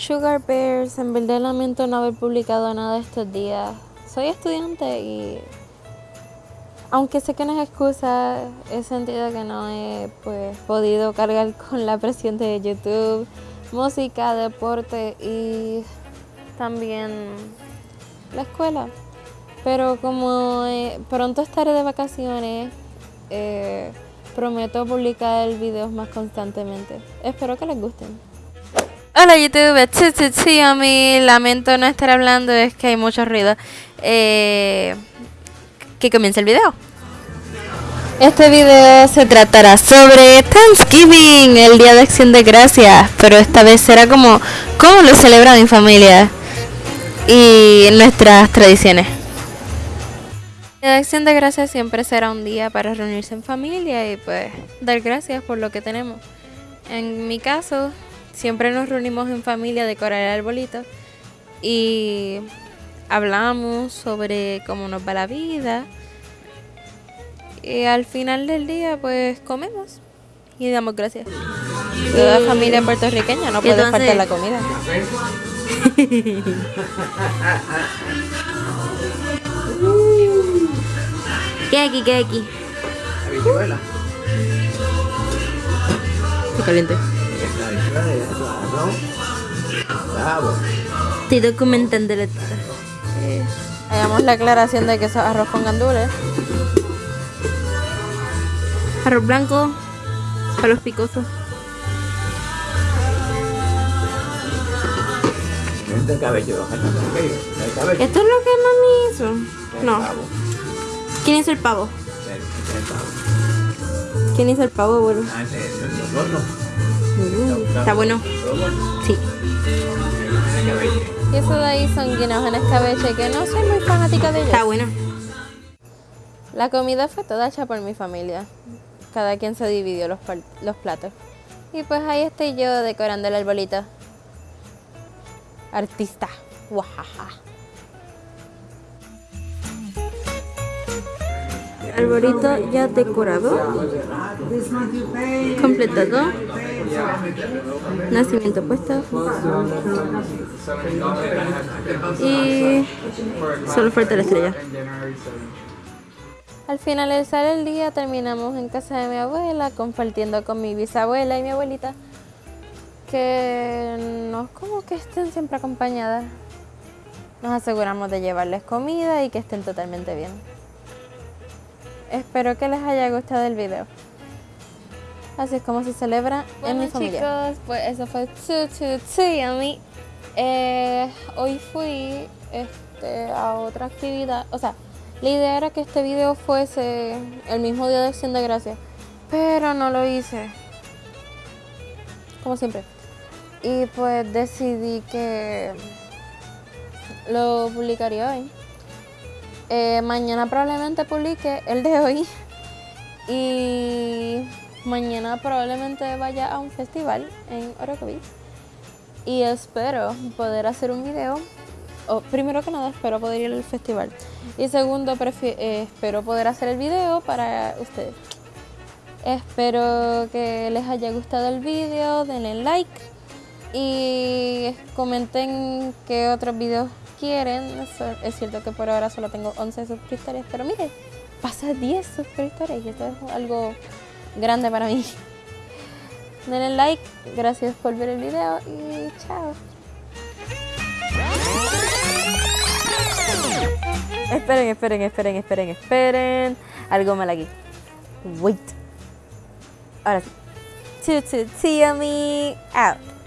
Sugar Bears, en verdad lamento no haber publicado nada estos días. Soy estudiante y aunque sé que no es excusa, he sentido que no he pues, podido cargar con la presión de YouTube, música, deporte y también la escuela. Pero como eh, pronto estaré de vacaciones, eh, prometo publicar videos más constantemente. Espero que les gusten. Hola YouTube, sí, a mí lamento no estar hablando, es que hay mucho ruido. Eh, que comience el video. Este video se tratará sobre Thanksgiving, el Día de Acción de Gracias, pero esta vez será como cómo lo celebran en familia y nuestras tradiciones. El Día de Acción de Gracias siempre será un día para reunirse en familia y pues dar gracias por lo que tenemos. En mi caso, siempre nos reunimos en familia a decorar el arbolito y hablamos sobre cómo nos va la vida. Y al final del día, pues comemos y damos gracias. Toda familia puertorriqueña no puede faltar la comida. ¿Qué aquí? ¿Qué aquí? Está caliente. Estoy documentando la Hagamos la aclaración de que es arroz con gandules. Arroz blanco para los picosos. ¿Esto es lo que mami hizo? No. ¿Quién hizo el pavo? ¿Quién hizo el pavo, abuelo? Está bueno. Sí. Y eso de ahí son guineos en escabeche, que no soy muy fanática de ellos. Está bueno. La comida fue toda hecha por mi familia. Cada quien se dividió los, los platos. Y pues ahí estoy yo decorando el arbolito. Artista. Guajaja. Arbolito ya decorado. Completado. Nacimiento puesto. Y solo falta la estrella. Al finalizar el día terminamos en casa de mi abuela, compartiendo con mi bisabuela y mi abuelita, que no es como que estén siempre acompañadas. Nos aseguramos de llevarles comida y que estén totalmente bien. Espero que les haya gustado el video. Así es como se celebra en mi familia. chicos, pues eso fue Too Too Too Yummy. Eh, hoy fui este, a otra actividad, o sea, la idea era que este video fuese el mismo día de Acción de Gracias, pero no lo hice, como siempre. Y pues decidí que lo publicaría hoy. Eh, mañana probablemente publique el de hoy y Mañana probablemente vaya a un festival en Orocovis y espero poder hacer un video. Primero que nada, espero poder ir al festival. Y segundo, eh, espero poder hacer el video para ustedes. Espero que les haya gustado el video, denle like y comenten qué otros videos quieren. Es cierto que por ahora solo tengo 11 suscriptores, pero miren, pasa 10 suscriptores y esto es algo grande para mí. Denle like, gracias por ver el video y chao. Esperen, esperen, esperen, esperen, esperen. Algo mal aquí. Wait. Ahora sí. To, to, me out.